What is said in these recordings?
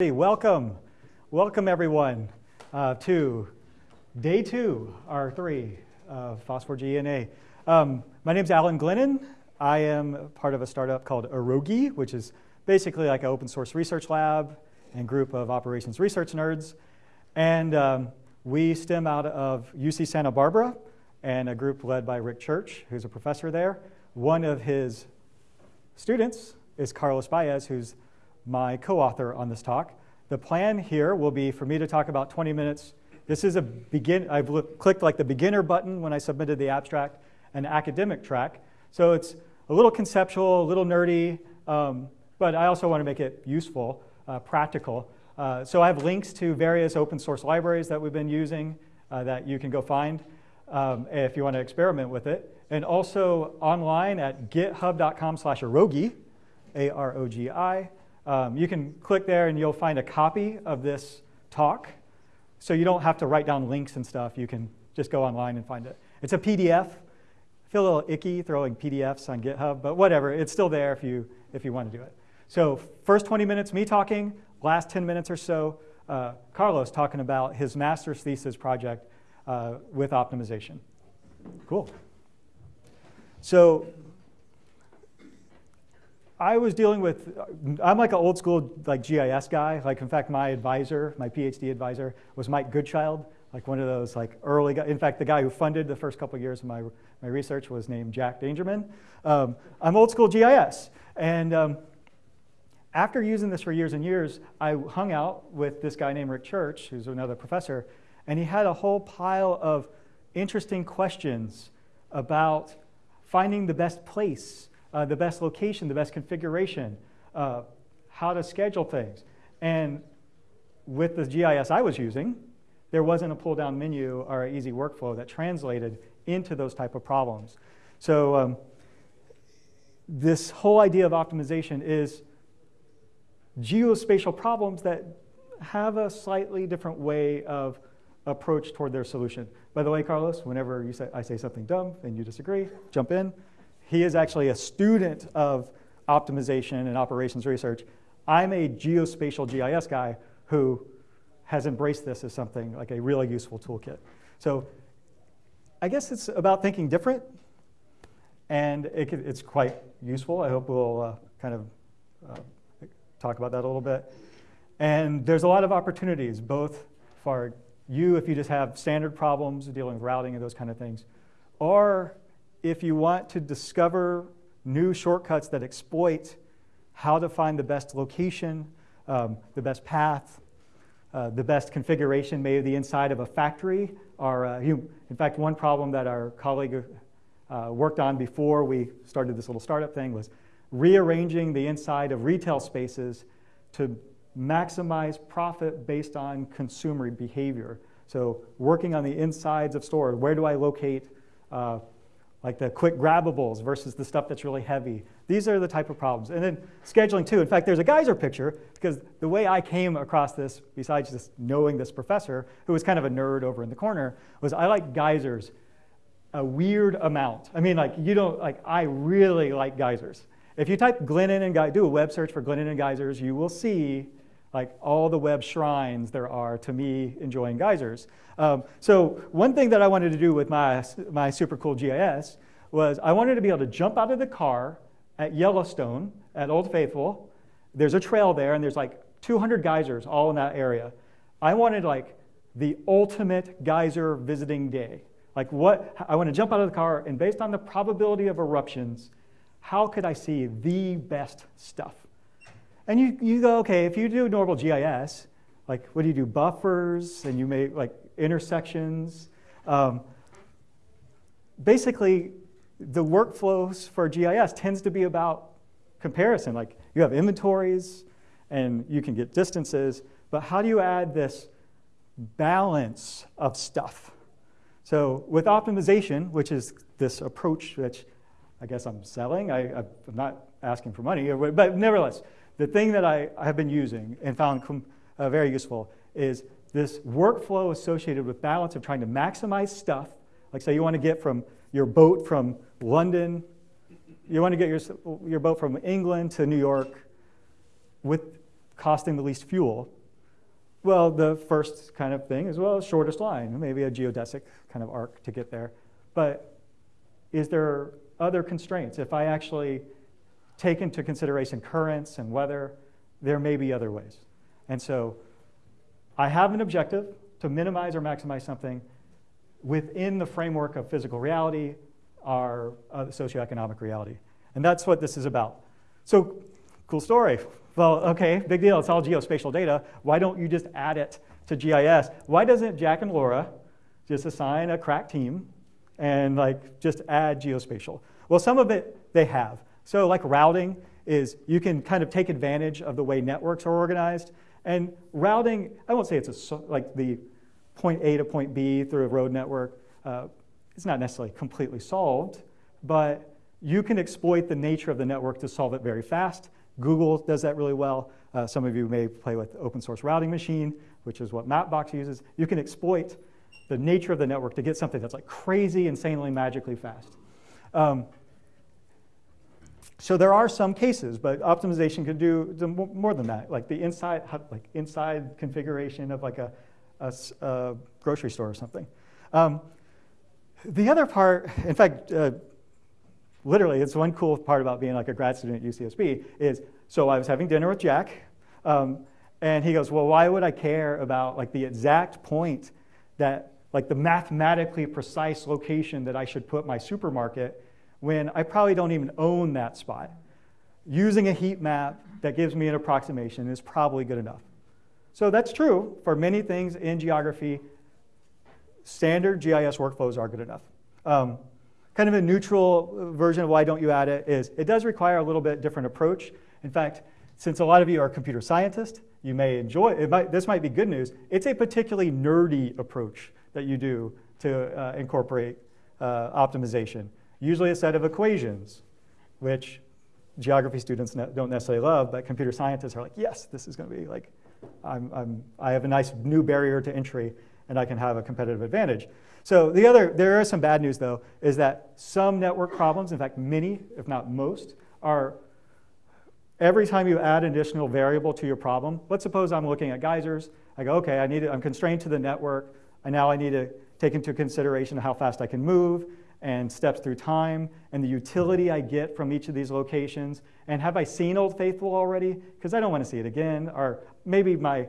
Welcome, welcome everyone uh, to day two, R three of FOSS4G Um, my name is Alan Glennon. I am part of a startup called Arogi, which is basically like an open source research lab and group of operations research nerds. And um, we stem out of UC Santa Barbara and a group led by Rick Church, who's a professor there. One of his students is Carlos Baez, who's my co-author on this talk. The plan here will be for me to talk about 20 minutes. This is a begin, I've clicked like the beginner button when I submitted the abstract, an academic track. So it's a little conceptual, a little nerdy, um, but I also want to make it useful, uh, practical. Uh, so I have links to various open source libraries that we've been using uh, that you can go find um, if you want to experiment with it. And also online at github.com slash arogi, A-R-O-G-I. Um, you can click there and you'll find a copy of this talk. So you don't have to write down links and stuff. You can just go online and find it. It's a PDF. I feel a little icky throwing PDFs on GitHub, but whatever. It's still there if you, if you want to do it. So first 20 minutes, me talking. Last 10 minutes or so, uh, Carlos talking about his master's thesis project uh, with optimization. Cool. So I was dealing with, I'm like an old school like GIS guy. Like in fact, my advisor, my PhD advisor was Mike Goodchild, like one of those like early. In fact, the guy who funded the first couple of years of my, my research was named Jack Dangermond. Um, I'm old school GIS. And um, after using this for years and years, I hung out with this guy named Rick Church, who's another professor, and he had a whole pile of interesting questions about finding the best place uh, the best location, the best configuration, uh, how to schedule things. And with the GIS I was using, there wasn't a pull down menu or an easy workflow that translated into those type of problems. So um, this whole idea of optimization is geospatial problems that have a slightly different way of approach toward their solution. By the way, Carlos, whenever you say, I say something dumb and you disagree, jump in. He is actually a student of optimization and operations research. I'm a geospatial GIS guy who has embraced this as something like a really useful toolkit. So I guess it's about thinking different, and it, it's quite useful. I hope we'll uh, kind of uh, talk about that a little bit. And there's a lot of opportunities, both for you if you just have standard problems dealing with routing and those kind of things, or if you want to discover new shortcuts that exploit how to find the best location, um, the best path, uh, the best configuration, maybe the inside of a factory. Or, uh, in fact, one problem that our colleague uh, worked on before we started this little startup thing was rearranging the inside of retail spaces to maximize profit based on consumer behavior. So working on the insides of stores, where do I locate uh, like the quick grabbables versus the stuff that's really heavy. These are the type of problems. And then scheduling too. In fact, there's a geyser picture because the way I came across this, besides just knowing this professor, who was kind of a nerd over in the corner, was I like geysers a weird amount. I mean, like you don't, like I really like geysers. If you type Glennon and do a web search for Glennon and geysers, you will see like all the web shrines there are to me enjoying geysers. Um, so one thing that I wanted to do with my, my super cool GIS was I wanted to be able to jump out of the car at Yellowstone, at Old Faithful. There's a trail there, and there's like 200 geysers all in that area. I wanted like the ultimate geyser visiting day. Like what, I want to jump out of the car, and based on the probability of eruptions, how could I see the best stuff? And you, you go, okay, if you do normal GIS, like what do you do, buffers, and you make like intersections. Um, basically, the workflows for GIS tends to be about comparison. Like you have inventories, and you can get distances, but how do you add this balance of stuff? So with optimization, which is this approach which I guess I'm selling, I am not asking for money, but nevertheless, the thing that I, I have been using and found uh, very useful is this workflow associated with balance of trying to maximize stuff. Like say you want to get from your boat from London, you want to get your, your boat from England to New York with costing the least fuel? Well, the first kind of thing is, well, shortest line, maybe a geodesic kind of arc to get there. But is there other constraints? If I actually take into consideration currents and weather, there may be other ways. And so I have an objective to minimize or maximize something within the framework of physical reality, our uh, socioeconomic reality. And that's what this is about. So, cool story. Well, okay, big deal. It's all geospatial data. Why don't you just add it to GIS? Why doesn't Jack and Laura just assign a crack team and like just add geospatial? Well, some of it they have. So, like routing is you can kind of take advantage of the way networks are organized. And routing, I won't say it's a, like the point A to point B through a road network. Uh, it's not necessarily completely solved, but you can exploit the nature of the network to solve it very fast. Google does that really well. Uh, some of you may play with open source routing machine, which is what Mapbox uses. You can exploit the nature of the network to get something that's like crazy, insanely, magically fast. Um, so there are some cases, but optimization can do more than that, like the inside, like inside configuration of like a, a, a grocery store or something. Um, the other part, in fact, uh, literally, it's one cool part about being like a grad student at UCSB is, so I was having dinner with Jack, um, and he goes, well, why would I care about like the exact point that, like the mathematically precise location that I should put my supermarket when I probably don't even own that spot? Using a heat map that gives me an approximation is probably good enough. So that's true for many things in geography. Standard GIS workflows are good enough. Um, kind of a neutral version of why don't you add it is it does require a little bit different approach. In fact, since a lot of you are computer scientists, you may enjoy it. Might, this might be good news. It's a particularly nerdy approach that you do to uh, incorporate uh, optimization. Usually a set of equations, which geography students don't necessarily love, but computer scientists are like, yes, this is going to be like I'm, I'm, i have a nice new barrier to entry and I can have a competitive advantage. So the other, there is some bad news though, is that some network problems, in fact many, if not most, are every time you add an additional variable to your problem, let's suppose I'm looking at geysers, I go, okay, I need to, I'm constrained to the network, and now I need to take into consideration how fast I can move, and steps through time and the utility I get from each of these locations. And have I seen Old Faithful already? Because I don't want to see it again. Or maybe my,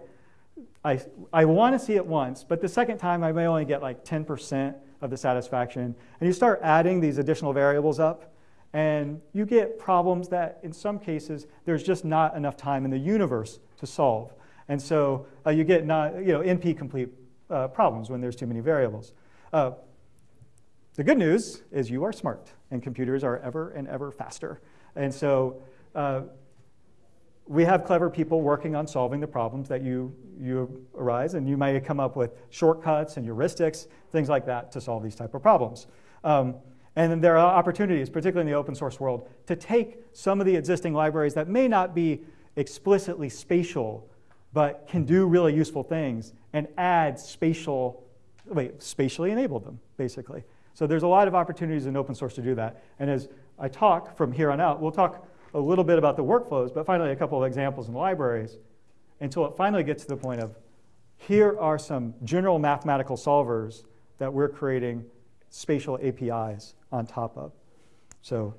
I, I want to see it once, but the second time I may only get like 10% of the satisfaction. And you start adding these additional variables up, and you get problems that in some cases there's just not enough time in the universe to solve. And so uh, you get not, you know, NP complete uh, problems when there's too many variables. Uh, the good news is you are smart, and computers are ever and ever faster. And so uh, we have clever people working on solving the problems that you, you arise, and you may come up with shortcuts and heuristics, things like that, to solve these type of problems. Um, and then there are opportunities, particularly in the open source world, to take some of the existing libraries that may not be explicitly spatial, but can do really useful things, and add spatial, wait, spatially enable them, basically. So there's a lot of opportunities in open source to do that. And as I talk from here on out, we'll talk a little bit about the workflows, but finally a couple of examples in libraries until it finally gets to the point of here are some general mathematical solvers that we're creating spatial APIs on top of. So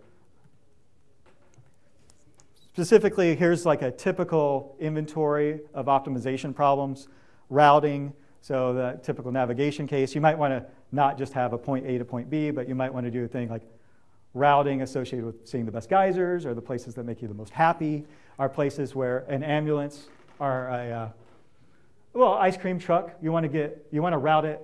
specifically, here's like a typical inventory of optimization problems, routing, so the typical navigation case. You might want to not just have a point A to point B, but you might want to do a thing like routing associated with seeing the best geysers or the places that make you the most happy are places where an ambulance or a uh, well ice cream truck you want to get you want to route it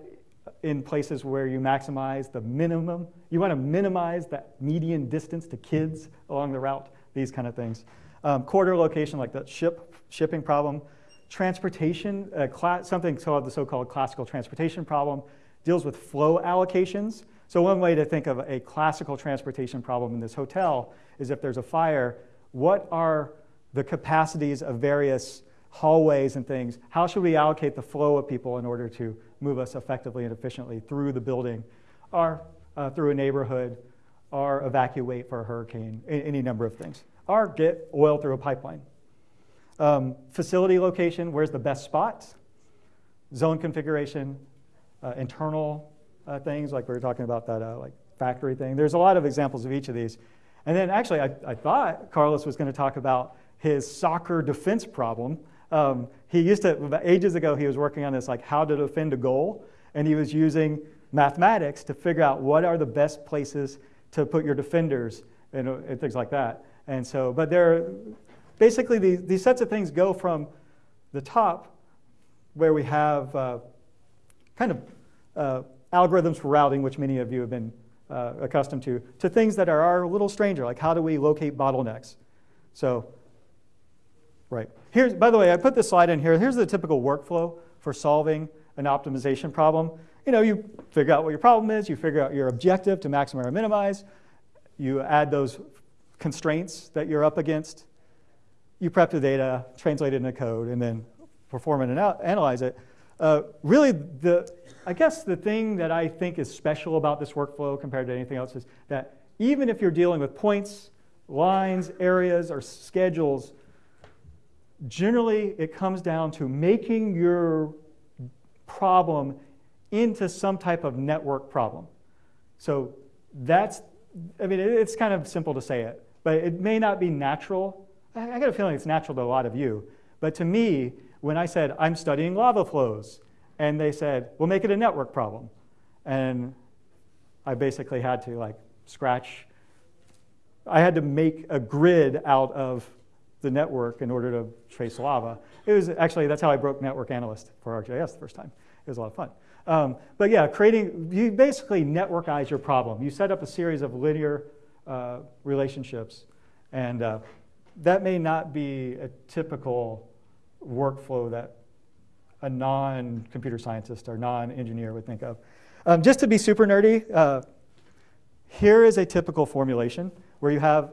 in places where you maximize the minimum you want to minimize that median distance to kids along the route these kind of things. Um, quarter location like the ship shipping problem. Transportation uh, something called the so-called classical transportation problem deals with flow allocations. So one way to think of a classical transportation problem in this hotel is if there's a fire, what are the capacities of various hallways and things? How should we allocate the flow of people in order to move us effectively and efficiently through the building or uh, through a neighborhood or evacuate for a hurricane, any number of things, or get oil through a pipeline. Um, facility location, where's the best spot? Zone configuration, uh, internal uh, things, like we were talking about that uh, like factory thing. There's a lot of examples of each of these. And then actually, I, I thought Carlos was going to talk about his soccer defense problem. Um, he used to, ages ago, he was working on this, like how to defend a goal. And he was using mathematics to figure out what are the best places to put your defenders and, and things like that. And so, but there, are, basically, these, these sets of things go from the top, where we have uh, kind of uh, algorithms for routing, which many of you have been uh, accustomed to, to things that are, a little stranger, like how do we locate bottlenecks? So, right. Here's, by the way, I put this slide in here. Here's the typical workflow for solving an optimization problem. You know, you figure out what your problem is, you figure out your objective to maximize or minimize, you add those constraints that you're up against, you prep the data, translate it into code, and then perform it and analyze it. Uh, really, the, I guess the thing that I think is special about this workflow compared to anything else is that even if you're dealing with points, lines, areas, or schedules, generally it comes down to making your problem into some type of network problem. So that's, I mean, it's kind of simple to say it, but it may not be natural. I got a feeling it's natural to a lot of you. But to me, when I said, I'm studying lava flows, and they said, we'll make it a network problem. And I basically had to like scratch, I had to make a grid out of the network in order to trace lava. It was actually, that's how I broke Network Analyst for ArcGIS the first time. It was a lot of fun. Um, but yeah, creating, you basically networkize your problem. You set up a series of linear uh, relationships, and uh, that may not be a typical workflow that a non-computer scientist or non-engineer would think of. Um, just to be super nerdy, uh, here is a typical formulation where you have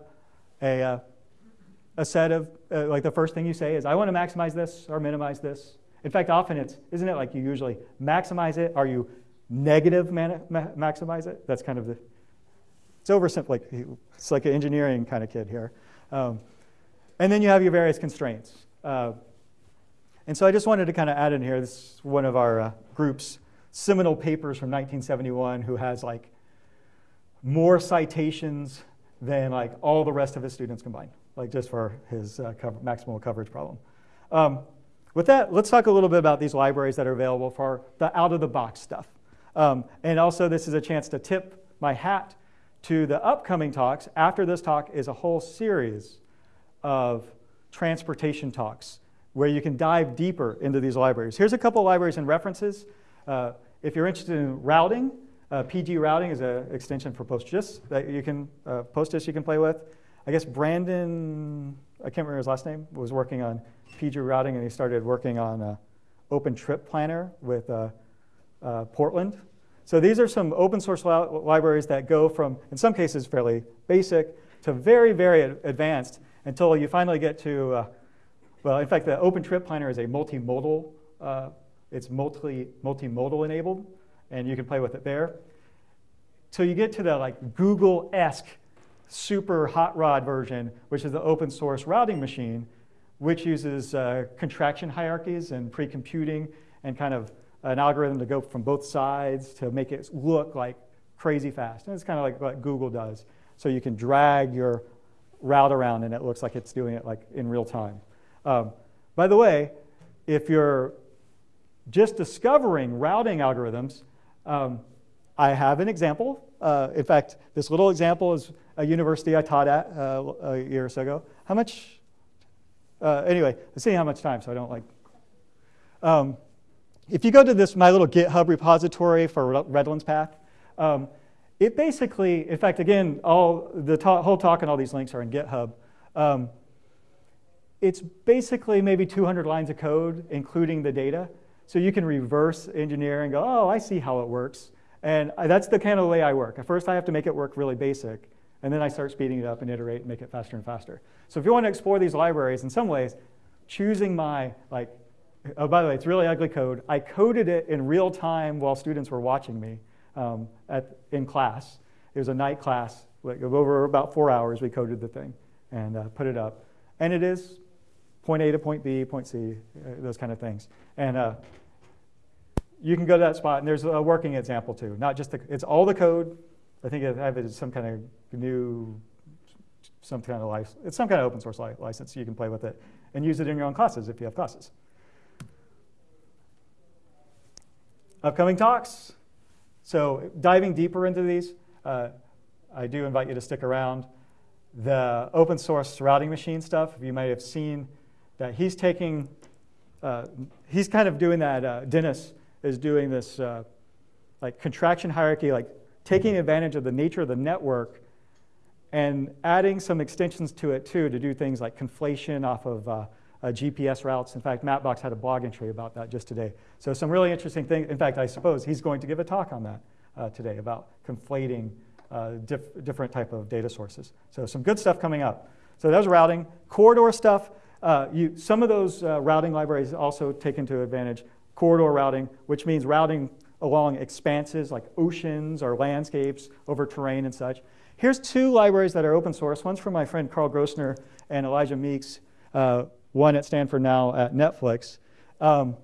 a, uh, a set of, uh, like the first thing you say is, I want to maximize this or minimize this. In fact, often it's, isn't it like you usually maximize it? Are you negative ma maximize it? That's kind of the, it's oversimple. It's like an engineering kind of kid here. Um, and then you have your various constraints. Uh, and so I just wanted to kind of add in here, this is one of our uh, group's seminal papers from 1971 who has like more citations than like all the rest of his students combined, like just for his uh, maximal coverage problem. Um, with that, let's talk a little bit about these libraries that are available for the out-of-the-box stuff. Um, and also, this is a chance to tip my hat to the upcoming talks. After this talk is a whole series of transportation talks where you can dive deeper into these libraries. Here's a couple libraries and references. Uh, if you're interested in routing, uh, PG routing is an extension for PostGIS that you can, uh, PostGIS you can play with. I guess Brandon, I can't remember his last name, was working on PG routing and he started working on uh, Open Trip Planner with uh, uh, Portland. So these are some open source libraries that go from, in some cases, fairly basic to very, very advanced until you finally get to, uh, well, in fact, the Open Trip Planner is a multimodal, uh, it's multi, multimodal enabled, and you can play with it there. So you get to the like Google-esque super hot rod version, which is the open source routing machine, which uses uh, contraction hierarchies and pre-computing and kind of an algorithm to go from both sides to make it look like crazy fast. And it's kind of like what Google does. So you can drag your route around and it looks like it's doing it like in real time. Um, by the way, if you're just discovering routing algorithms, um, I have an example. Uh, in fact, this little example is a university I taught at uh, a year or so ago. How much uh, anyway, let's see how much time so I don't like. Um, if you go to this, my little GitHub repository for Redlands Path, um, it basically, in fact, again, all the ta whole talk and all these links are in GitHub. Um, it's basically maybe 200 lines of code, including the data. So you can reverse engineer and go, oh, I see how it works. And that's the kind of way I work. At first, I have to make it work really basic. And then I start speeding it up and iterate and make it faster and faster. So if you want to explore these libraries, in some ways, choosing my, like, oh, by the way, it's really ugly code. I coded it in real time while students were watching me um, at, in class. It was a night class. Like, over about four hours, we coded the thing and uh, put it up. And it is point A to point B, point C, uh, those kind of things. And uh, you can go to that spot, and there's a working example too. Not just the, it's all the code. I think I have it as some kind of GNU, some kind of license. It's some kind of open source li license. You can play with it and use it in your own classes if you have classes. Upcoming talks. So diving deeper into these, uh, I do invite you to stick around. The open source routing machine stuff, you might have seen that he's taking, uh, he's kind of doing that, uh, Dennis is doing this uh, like contraction hierarchy, like taking advantage of the nature of the network and adding some extensions to it too to do things like conflation off of uh, uh, GPS routes. In fact, Mapbox had a blog entry about that just today. So some really interesting things. In fact, I suppose he's going to give a talk on that uh, today about conflating uh, diff different type of data sources. So some good stuff coming up. So that was routing. Corridor stuff, uh, you, some of those uh, routing libraries also take into advantage corridor routing, which means routing along expanses like oceans or landscapes over terrain and such. Here's two libraries that are open source. One's from my friend Karl Grossner and Elijah Meeks, uh, one at Stanford now at Netflix, um,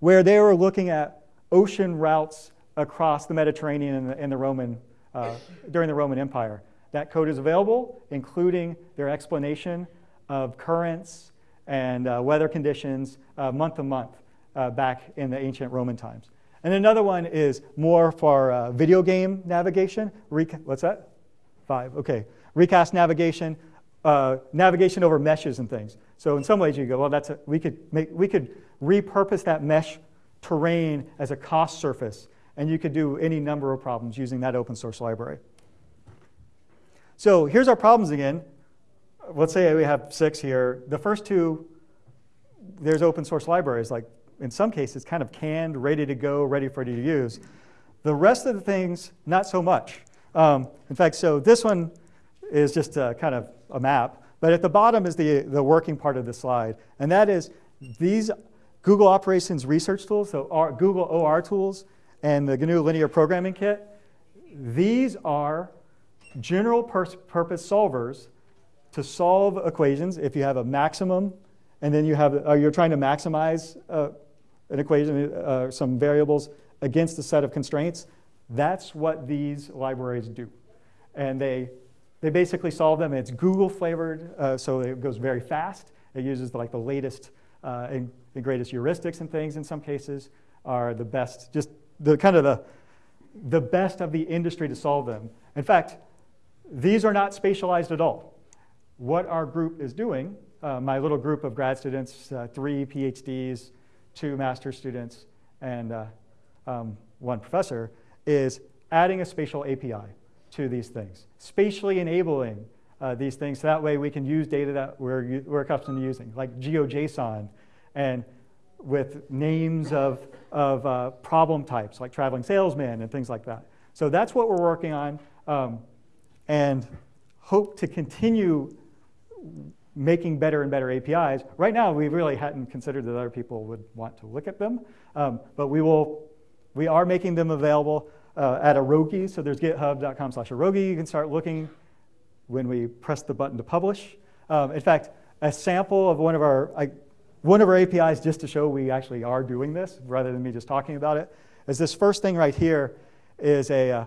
where they were looking at ocean routes across the Mediterranean and the, and the Roman, uh, during the Roman Empire. That code is available, including their explanation of currents and uh, weather conditions uh, month to month uh, back in the ancient Roman times. And another one is more for uh, video game navigation. Reca what's that? Five, okay. Recast navigation, uh, navigation over meshes and things. So in some ways you go, well, that's a, we could make, we could repurpose that mesh terrain as a cost surface, and you could do any number of problems using that open source library. So here's our problems again. Let's say we have six here. The first two, there's open source libraries, like in some cases kind of canned, ready to go, ready for you to use. The rest of the things, not so much. Um, in fact, so this one is just a, kind of a map, but at the bottom is the, the working part of the slide, and that is these Google Operations Research Tools, so our Google OR tools, and the GNU Linear Programming Kit. These are general purpose solvers to solve equations if you have a maximum and then you have, uh, you're trying to maximize uh, an equation, uh, some variables against a set of constraints. That's what these libraries do. And they, they basically solve them. It's Google flavored, uh, so it goes very fast. It uses like the latest uh, and, and greatest heuristics and things in some cases are the best, just the kind of the, the best of the industry to solve them. In fact, these are not spatialized at all. What our group is doing, uh, my little group of grad students, uh, three PhDs, two master students, and uh, um, one professor, is adding a spatial API to these things, spatially enabling uh, these things so that way we can use data that we're, we're accustomed to using, like GeoJSON, and with names of, of uh, problem types, like traveling salesman and things like that. So that's what we're working on. Um, and hope to continue making better and better APIs. Right now, we really hadn't considered that other people would want to look at them, um, but we will. We are making them available uh, at Arogi, so there's github.com slash Arogi. You can start looking when we press the button to publish. Um, in fact, a sample of one of our I, one of our APIs, just to show we actually are doing this, rather than me just talking about it, is this first thing right here is a uh,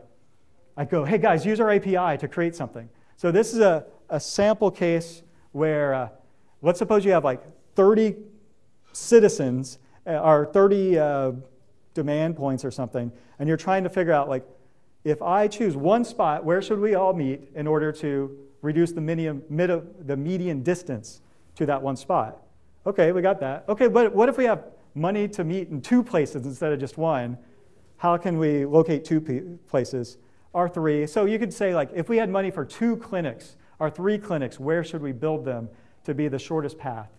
I go, hey guys, use our API to create something. So this is a, a sample case where, uh, let's suppose you have like 30 citizens uh, or 30 uh, demand points or something, and you're trying to figure out like, if I choose one spot, where should we all meet in order to reduce the mid, the median distance to that one spot? Okay, we got that. Okay, but what if we have money to meet in two places instead of just one? How can we locate two places? R3. So you could say like, if we had money for two clinics, our three clinics, where should we build them to be the shortest path?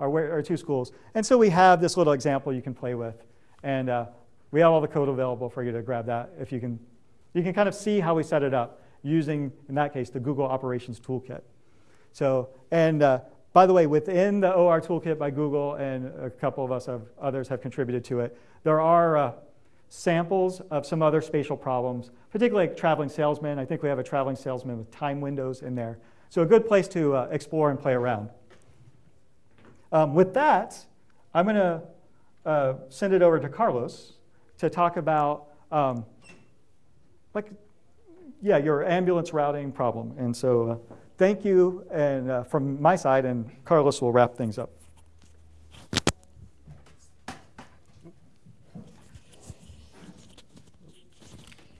Our, our two schools. And so we have this little example you can play with. And uh, we have all the code available for you to grab that if you can. You can kind of see how we set it up using, in that case, the Google Operations Toolkit. So, and uh, by the way, within the OR Toolkit by Google, and a couple of us have, others have contributed to it, there are uh, samples of some other spatial problems, particularly like traveling salesman. I think we have a traveling salesman with time windows in there. So a good place to uh, explore and play around. Um, with that, I'm going to uh, send it over to Carlos to talk about, um, like, yeah, your ambulance routing problem. And so, uh, thank you, and uh, from my side, and Carlos will wrap things up.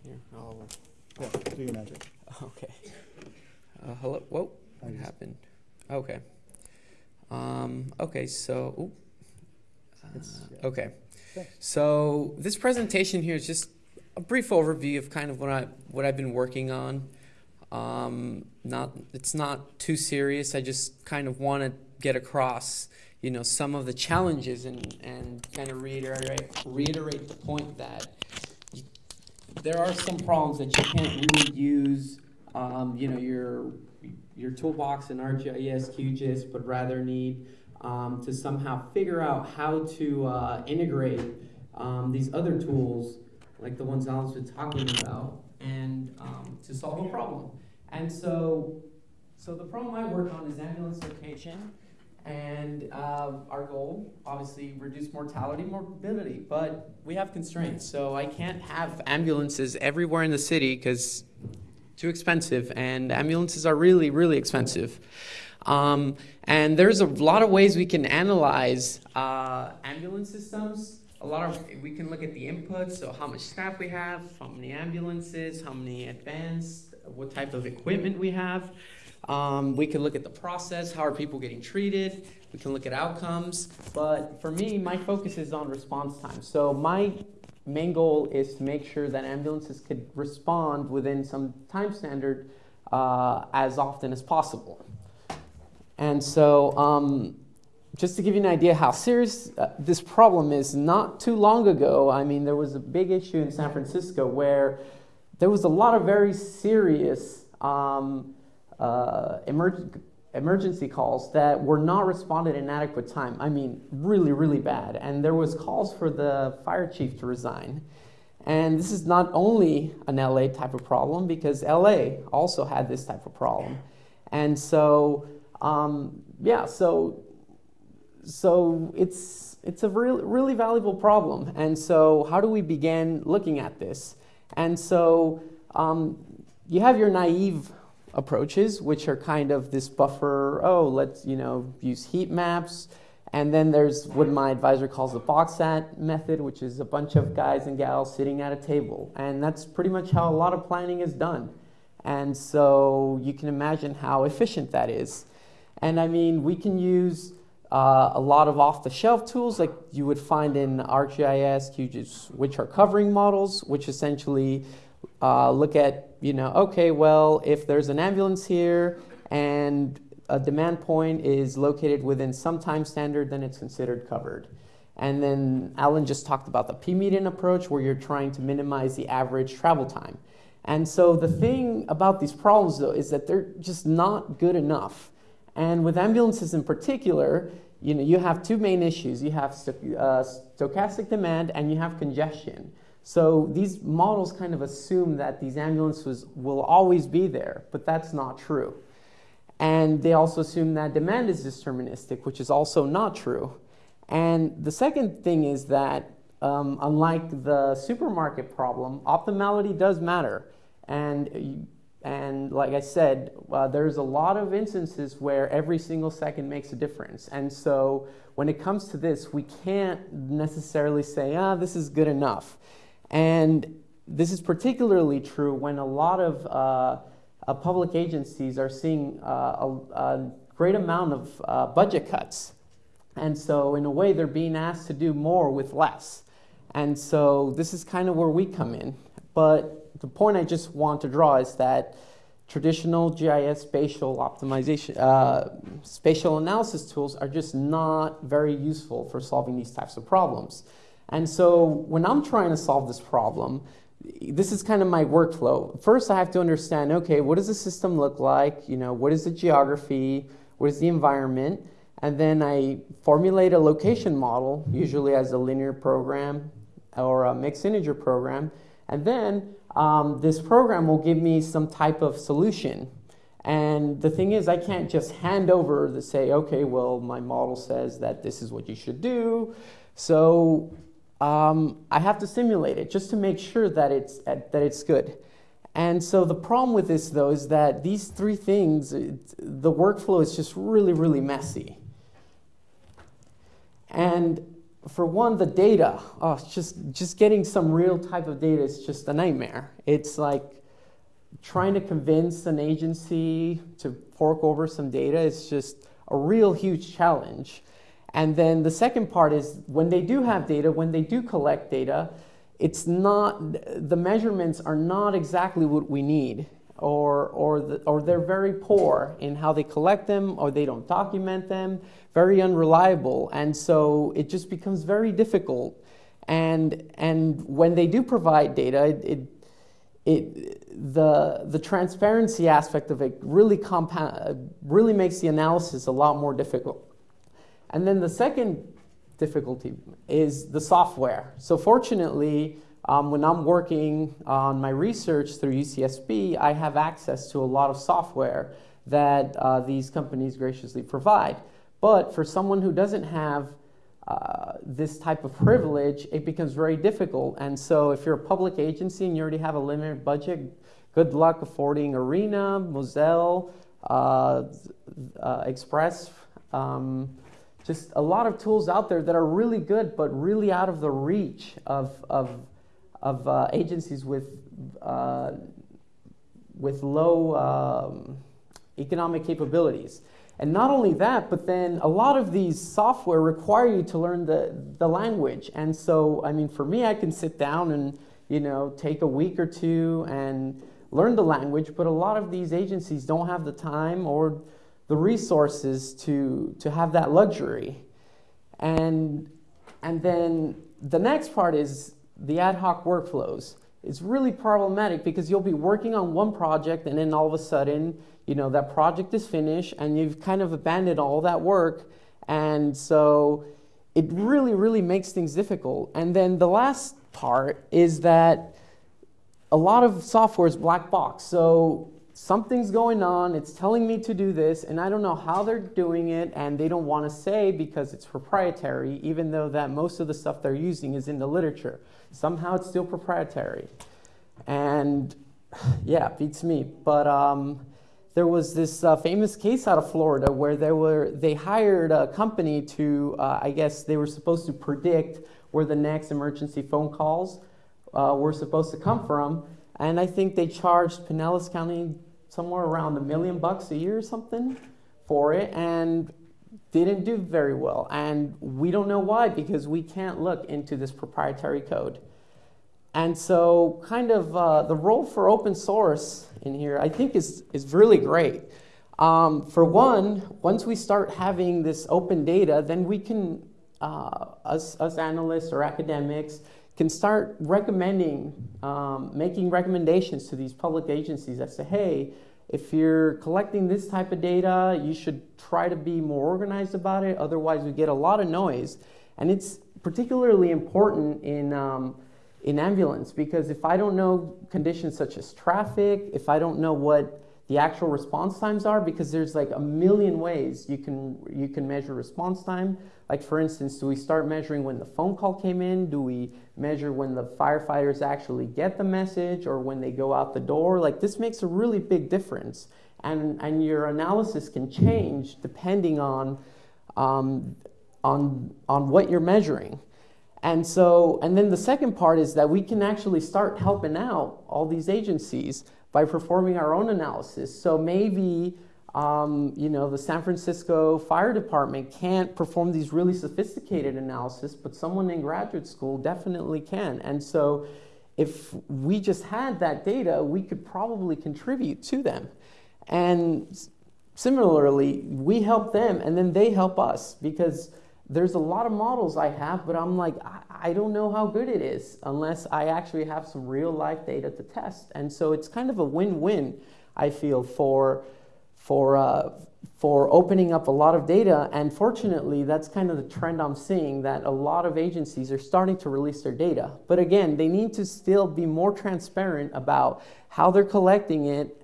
Here, I'll, Yeah, do your magic. okay. Uh, hello. Whoa. What just- happened? Okay. Um, okay. So. Ooh. It's- Uh, yeah. okay. Thanks. So this presentation here is just a brief overview of kind of what I what I've been working on. Um, not it's not too serious. I just kind of want to get across, you know, some of the challenges and and kind of reiterate reiterate the point that you, there are some problems that you can't really use, um, you know, your your toolbox in ArcGIS, QGIS, but rather need um, to somehow figure out how to uh, integrate um, these other tools, like the ones Alan's been talking about, and um, to solve a problem. And so, so the problem I work on is ambulance location, and uh, our goal, obviously, reduce mortality, morbidity, but we have constraints. So I can't have ambulances everywhere in the city because too expensive, and ambulances are really, really expensive. Um, and there's a lot of ways we can analyze uh, ambulance systems. A lot of we can look at the inputs, so how much staff we have, how many ambulances, how many advanced, what type of equipment we have. Um, we can look at the process, how are people getting treated. We can look at outcomes. But for me, my focus is on response time. So my main goal is to make sure that ambulances could respond within some time standard uh, as often as possible. And so, um, just to give you an idea how serious uh, this problem is, not too long ago, I mean, there was a big issue in San Francisco where there was a lot of very serious um, uh, emergency calls that were not responded in adequate time. I mean, really, really bad. And there was calls for the fire chief to resign. And this is not only an LA type of problem because LA also had this type of problem. And so, um, yeah, so so it's it's a really really valuable problem. And so, how do we begin looking at this? And so, um, you have your naive approaches, which are kind of this buffer. Oh, let's you know use heat maps. And then there's what my advisor calls the BOGSAT method, which is a bunch of guys and gals sitting at a table. And that's pretty much how a lot of planning is done. And so you can imagine how efficient that is. And I mean, we can use uh, a lot of off the shelf tools like you would find in ArcGIS, QGIS, which are covering models, which essentially uh, look at, you know, okay, well, if there's an ambulance here and a demand point is located within some time standard, then it's considered covered. And then Alan just talked about the P-median approach where you're trying to minimize the average travel time. And so the thing about these problems though is that they're just not good enough. And with ambulances in particular, you know, you have two main issues. You have uh, stochastic demand and you have congestion. So these models kind of assume that these ambulances will always be there, but that's not true. And they also assume that demand is deterministic, which is also not true. And the second thing is that, um, unlike the supermarket problem, optimality does matter. And, and like I said, uh, there's a lot of instances where every single second makes a difference. And so when it comes to this, we can't necessarily say, ah, this is good enough. And this is particularly true when a lot of uh, uh, public agencies are seeing uh, a, a, great amount of uh, budget cuts. And so, in a way, they're being asked to do more with less. And so, this is kind of where we come in. But the point I just want to draw is that traditional GIS spatial optimization, uh, spatial analysis tools are just not very useful for solving these types of problems. And so, when I'm trying to solve this problem, this is kind of my workflow. First, I have to understand, okay, what does the system look like? You know, what is the geography? What is the environment? And then I formulate a location model, usually as a linear program or a mixed integer program. And then um, this program will give me some type of solution. And the thing is, I can't just hand over to say, okay, well, my model says that this is what you should do. So um, I have to simulate it just to make sure that it's, that it's good. And so the problem with this, though, is that these three things, the workflow is just really, really messy. And for one, the data, oh, just, just getting some real type of data is just a nightmare. It's like trying to convince an agency to fork over some data is just a real huge challenge. And then the second part is when they do have data, when they do collect data, it's not, the measurements are not exactly what we need or, or, the, or they're very poor in how they collect them or they don't document them, very unreliable. And so it just becomes very difficult. And, and when they do provide data, it, it, it the, the transparency aspect of it really, compound, really makes the analysis a lot more difficult. And then the second difficulty is the software. So fortunately, um, when I'm working on my research through UCSB, I have access to a lot of software that uh, these companies graciously provide. But for someone who doesn't have uh, this type of privilege, it becomes very difficult. And so if you're a public agency and you already have a limited budget, good luck affording Arena, Mosel, uh, uh Xpress, um, just a lot of tools out there that are really good, but really out of the reach of, of, of uh, agencies with, uh, with low um, economic capabilities. And not only that, but then a lot of these software require you to learn the, the language. And so, I mean, for me, I can sit down and, you know, take a week or two and learn the language, but a lot of these agencies don't have the time or the resources to, to have that luxury. And, and then the next part is the ad hoc workflows. It's really problematic because you'll be working on one project and then all of a sudden, you know, that project is finished and you've kind of abandoned all that work. And so it really, really makes things difficult. And then the last part is that a lot of software is black box. So something's going on, it's telling me to do this, and I don't know how they're doing it, and they don't want to say because it's proprietary, even though that most of the stuff they're using is in the literature. Somehow it's still proprietary. And yeah, beats me. But um, there was this uh, famous case out of Florida where they were they hired a company to, uh, I guess they were supposed to predict where the next emergency phone calls uh, were supposed to come from. And I think they charged Pinellas County somewhere around a million bucks a year or something for it and didn't do very well. And we don't know why because we can't look into this proprietary code. And so, kind of uh, the role for open source in here, I think, is, is really great. Um, for one, once we start having this open data, then we can, uh, us, us analysts or academics, can start recommending, um, making recommendations to these public agencies that say, hey, if you're collecting this type of data, you should try to be more organized about it. Otherwise, we get a lot of noise. And it's particularly important in, um, in ambulance because if I don't know conditions such as traffic, if I don't know what the actual response times are, because there's like a million ways you can, you can measure response time. Like for instance, do we start measuring when the phone call came in? Do we measure when the firefighters actually get the message or when they go out the door? Like this makes a really big difference. And, and your analysis can change depending on, um, on, on what you're measuring. And so, and then the second part is that we can actually start helping out all these agencies by performing our own analysis. So maybe um, you know, the San Francisco Fire Department can't perform these really sophisticated analysis, but someone in graduate school definitely can. And so if we just had that data, we could probably contribute to them. And similarly, we help them and then they help us because there's a lot of models I have, but I'm like, I, I don't know how good it is unless I actually have some real life data to test. And so it's kind of a win win, I feel, for for, uh, for opening up a lot of data. And fortunately, that's kind of the trend I'm seeing that a lot of agencies are starting to release their data. But again, they need to still be more transparent about how they're collecting it.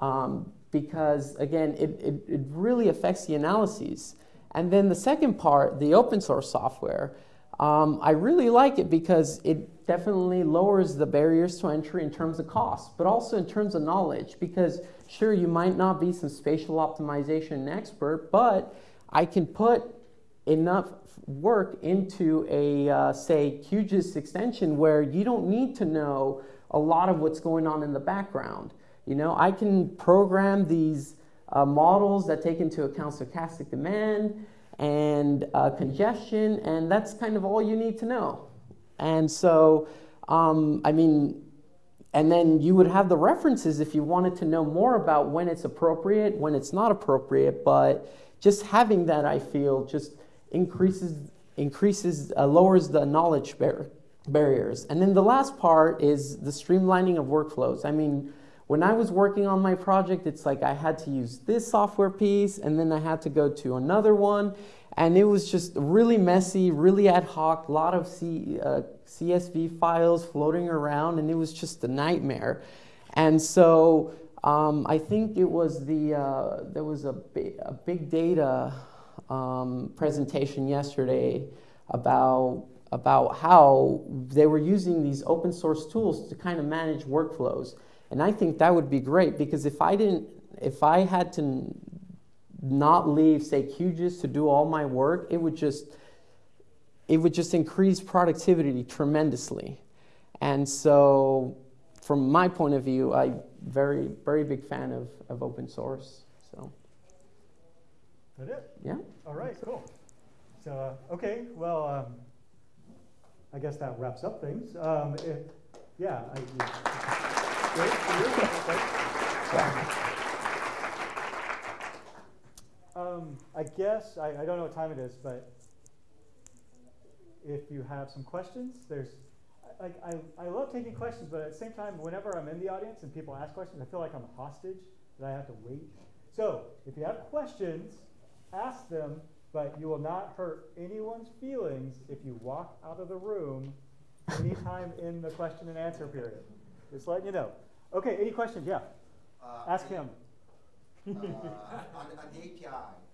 Um, because again, it, it, it really affects the analyses. And then the second part, the open source software, um, I really like it because it definitely lowers the barriers to entry in terms of cost, but also in terms of knowledge. Because sure, you might not be some spatial optimization expert, but I can put enough work into a, uh, say, QGIS extension where you don't need to know a lot of what's going on in the background. You know, I can program these uh, models that take into account stochastic demand and uh, congestion, and that's kind of all you need to know. And so, um, I mean, and then you would have the references if you wanted to know more about when it's appropriate, when it's not appropriate. But just having that, I feel, just increases increases uh, lowers the knowledge bar- barriers. And then the last part is the streamlining of workflows. I mean, when I was working on my project, it's like I had to use this software piece and then I had to go to another one. And it was just really messy, really ad hoc, a lot of C, uh, CSV files floating around, and it was just a nightmare. And so um, I think it was the, uh, there was a, big, a big data um, presentation yesterday about about how they were using these open source tools to kind of manage workflows. And I think that would be great because if I didn't, if I had to not leave, say, QGIS to do all my work, it would just, it would just increase productivity tremendously. And so, from my point of view, I'm very, very big fan of, of open source. So. That it? Yeah. All right, cool. So, uh, okay, well, um, I guess that wraps up things. Um, if, yeah. I, um, I guess, I, I don't know what time it is, but if you have some questions, there's, like, I, I love taking questions, but at the same time, whenever I'm in the audience and people ask questions, I feel like I'm a hostage that I have to wait. So, if you have questions, ask them, but you will not hurt anyone's feelings if you walk out of the room anytime in the question and answer period. Just letting you know. Okay, any questions? Yeah. Uh, Ask him. uh, on, on the API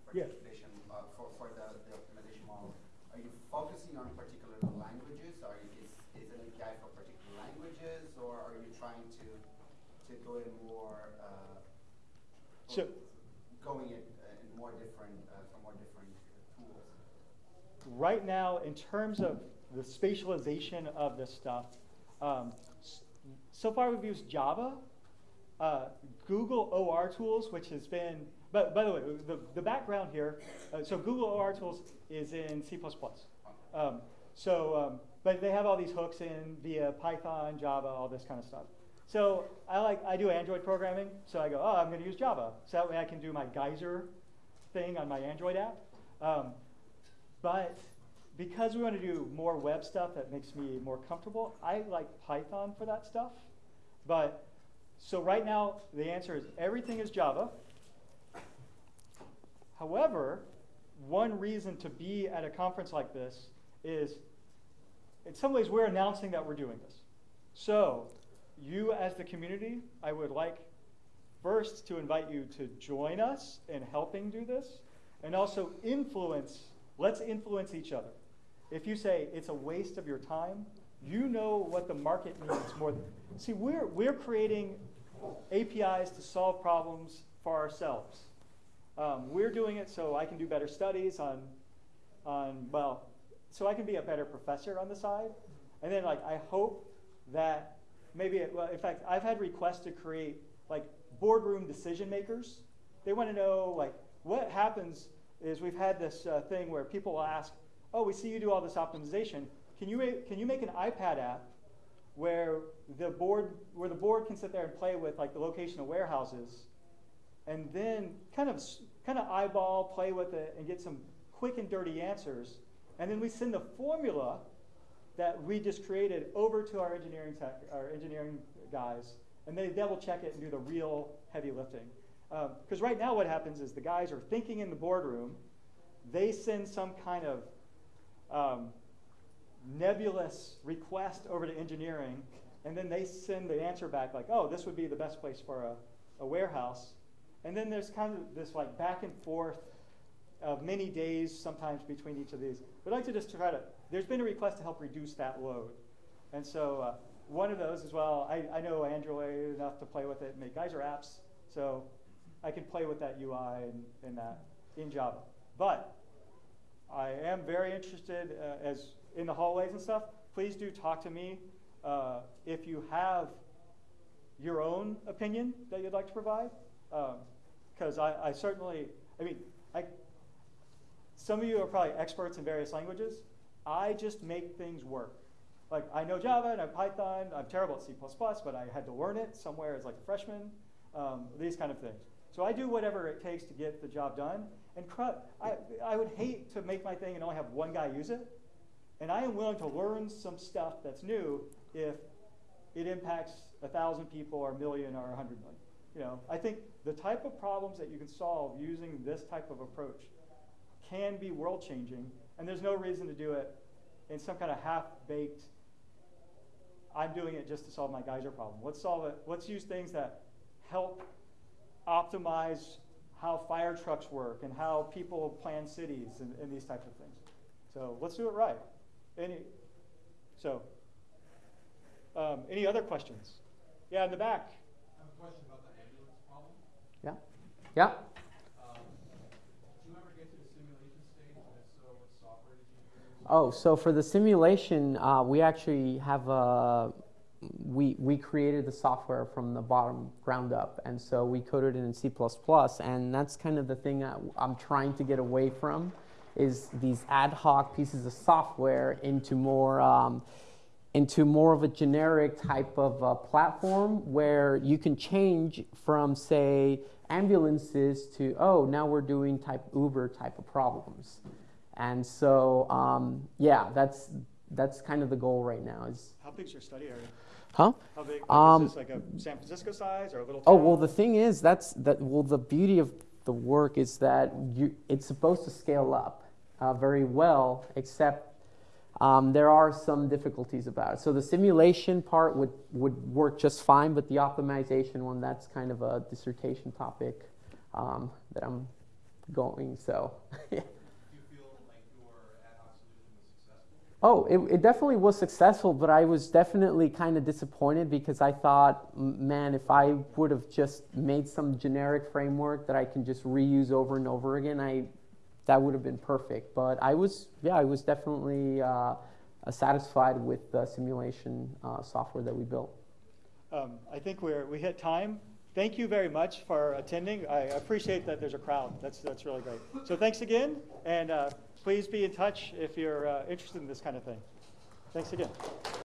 for Yeah. uh, for, for the, the optimization model, are you focusing on particular languages? Are you, is, is an API for particular languages, or are you trying to, to go in more, uh, So- going in, uh, in more different, uh, for more different tools? right now, in terms of the spatialization of this stuff, um, so far we've used Java, uh, Google OR tools, which has been, but by the way, the, the background here, uh, so Google OR tools is in C++. Um, so, um, but they have all these hooks in via Python, Java, all this kind of stuff. So I like, I do Android programming, so I go, oh, I'm gonna use Java. So that way I can do my Geyser thing on my Android app. Um, but because we want to do more web stuff that makes me more comfortable, I like Python for that stuff. But so right now, the answer is everything is Java. However, one reason to be at a conference like this is, in some ways, we're announcing that we're doing this. So, you as the community, I would like first to invite you to join us in helping do this, and also influence, let's influence each other. If you say it's a waste of your time, you know what the market needs more than, see, we're, we're creating APIs to solve problems for ourselves. Um, we're doing it so I can do better studies on, on, well, so I can be a better professor on the side. And then like, I hope that maybe, it, well, in fact, I've had requests to create like boardroom decision makers. They want to know like what happens is we've had this uh, thing where people ask, oh, we see you do all this optimization. Can you, can you make an iPad app where the board, where the board can sit there and play with like the location of warehouses and then kind of, kind of eyeball, play with it and get some quick and dirty answers. And then we send the formula that we just created over to our engineering tech, our engineering guys, and they double check it and do the real heavy lifting. Um, because right now, what happens is the guys are thinking in the boardroom, they send some kind of um, nebulous request over to engineering, and then they send the answer back like, "Oh, this would be the best place for a, a warehouse," And then there's kind of this like back and forth of many days sometimes between each of these. We'd like to just try to, there's been a request to help reduce that load. And so uh, one of those as well, I, I know Android enough to play with it and make Geyser apps. So I can play with that UI and, and that in Java. But I am very interested uh, as in the hallways and stuff. Please do talk to me uh, if you have your own opinion that you'd like to provide. Because I, I certainly, I mean, I, some of you are probably experts in various languages. I just make things work. Like I know Java and I Python. I'm terrible at C++, but I had to learn it somewhere as like a freshman. Um, these kind of things. So I do whatever it takes to get the job done. And I, I would hate to make my thing and only have one guy use it. And I am willing to learn some stuff that's new if it impacts a thousand people or a million or a hundred million. You know, I think the type of problems that you can solve using this type of approach can be world changing, and there's no reason to do it in some kind of half baked. I'm doing it just to solve my geyser problem. Let's solve it. Let's use things that help optimize how fire trucks work and how people plan cities and, and these types of things. So let's do it right. Any, so, um, any other questions? Yeah, in the back. I have a question about the ambulance problem. Yeah. Yeah. Um, did you ever get to the simulation stage, and if so, what software did you use? Oh, so for the simulation, uh, we actually have a we we created the software from the bottom ground up, and so we coded it in C++, and that's kind of the thing that I'm trying to get away from, is these ad hoc pieces of software into more. Um, into more of a generic type of uh, platform where you can change from say ambulances to oh now we're doing type uber type of problems and so um, yeah that's that's kind of the goal right now is big's your study area? huh How big? Um, is this like a San Francisco size or a little? oh well the thing is that's that well the beauty of the work is that you it's supposed to scale up uh, very well except um, there are some difficulties about it so the simulation part would would work just fine but the optimization one that's kind of a dissertation topic um, that i'm going so yeah Do you feel like your ad hoc solution was successful? Oh, it, it definitely was successful, but I was definitely kind of disappointed because I thought, man, if I would have just made some generic framework that I can just reuse over and over again, I that would have been perfect. But I was, yeah, I was definitely uh, satisfied with the simulation uh, software that we built. Um, I think we're, we hit time. Thank you very much for attending. I appreciate that there's a crowd. That's, that's really great. So thanks again, and uh, please be in touch if you're uh, interested in this kind of thing. Thanks again.